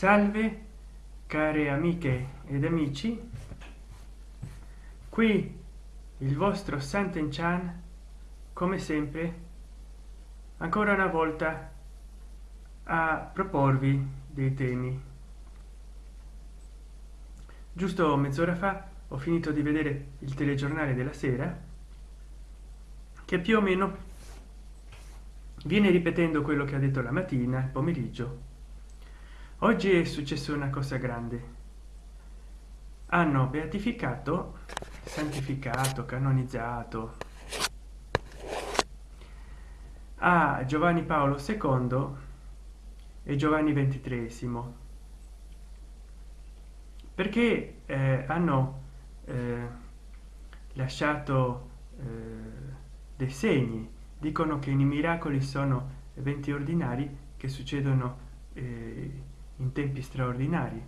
salve care amiche ed amici. Qui il vostro santen chan come sempre ancora una volta a proporvi dei temi. Giusto mezz'ora fa ho finito di vedere il telegiornale della sera che più o meno viene ripetendo quello che ha detto la mattina il pomeriggio oggi è successo una cosa grande. Hanno beatificato santificato canonizzato. A giovanni paolo ii e giovanni ventitresimo perché eh, hanno eh, lasciato eh, dei segni. Dicono che i miracoli sono eventi ordinari che succedono eh, in tempi straordinari.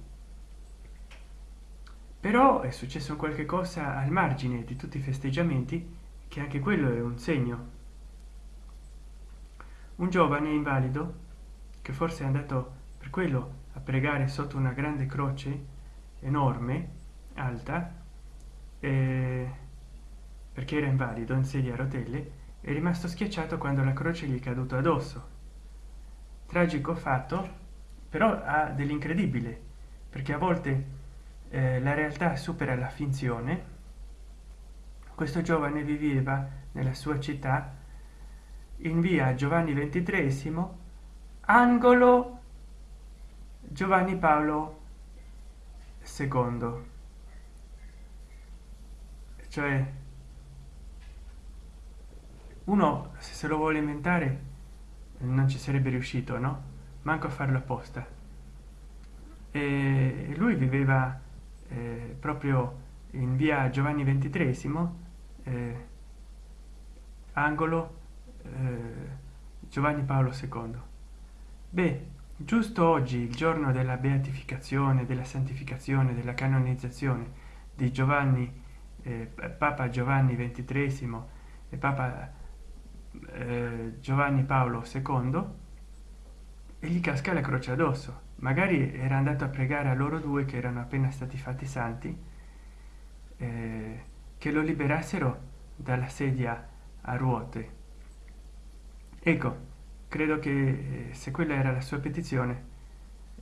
Però è successo qualche cosa al margine di tutti i festeggiamenti che anche quello è un segno. Un giovane invalido che forse è andato per quello a pregare sotto una grande croce enorme alta eh, perché era invalido in sedia a rotelle è rimasto schiacciato quando la croce gli è caduto addosso. Tragico fatto però ha dell'incredibile perché a volte eh, la realtà supera la finzione. Questo giovane viveva nella sua città in via giovanni ventitresimo angolo giovanni paolo secondo. Cioè uno se lo vuole inventare non ci sarebbe riuscito no manco a farlo apposta. E lui viveva eh, proprio in via giovanni ventitresimo eh, angolo eh, giovanni paolo ii beh giusto oggi il giorno della beatificazione della santificazione della canonizzazione di giovanni eh, papa giovanni ventitresimo e papa eh, giovanni paolo ii e gli casca la croce addosso. Magari era andato a pregare a loro due che erano appena stati fatti santi eh, che lo liberassero dalla sedia a ruote. Ecco credo che eh, se quella era la sua petizione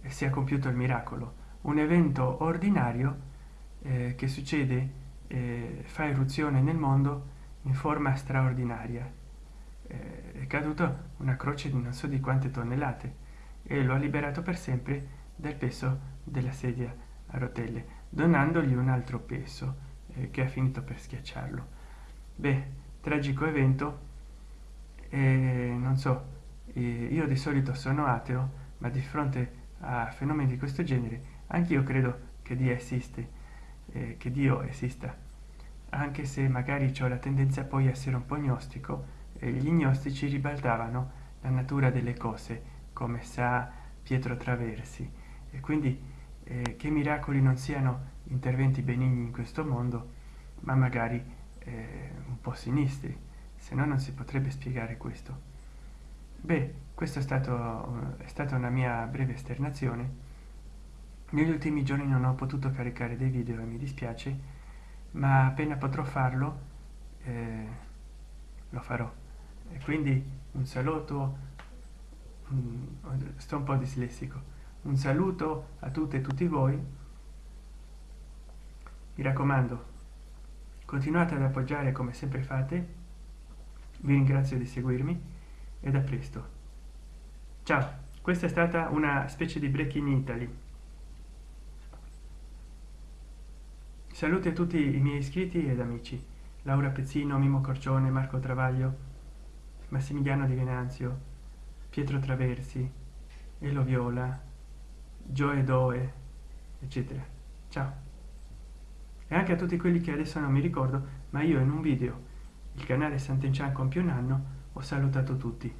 eh, sia compiuto il miracolo. Un evento ordinario eh, che succede eh, fa eruzione nel mondo in forma straordinaria. Eh, è caduto una croce di non so di quante tonnellate e lo ha liberato per sempre dal peso della sedia a rotelle donandogli un altro peso eh, che ha finito per schiacciarlo. Beh tragico evento eh, non so eh, io di solito sono ateo ma di fronte a fenomeni di questo genere anche io credo che dio esiste eh, che dio esista. Anche se magari ho la tendenza poi a essere un po gnostico gli gnostici ribaltavano la natura delle cose come sa pietro traversi. E quindi eh, che miracoli non siano interventi benigni in questo mondo ma magari eh, un po sinistri. Se no non si potrebbe spiegare questo. Beh questo è è stata una mia breve esternazione. Negli ultimi giorni non ho potuto caricare dei video e mi dispiace ma appena potrò farlo eh, lo farò. E quindi un saluto sto un po' dislessico. Un saluto a tutte e tutti voi. Mi raccomando continuate ad appoggiare come sempre fate. Vi ringrazio di seguirmi ed a presto. Ciao questa è stata una specie di break in italy. Saluti a tutti i miei iscritti ed amici. Laura pezzino mimo corcione marco travaglio massimiliano di venanzio pietro traversi elo viola gioe doe eccetera. Ciao. E anche a tutti quelli che adesso non mi ricordo ma io in un video il canale sant'enchan compie un anno ho salutato tutti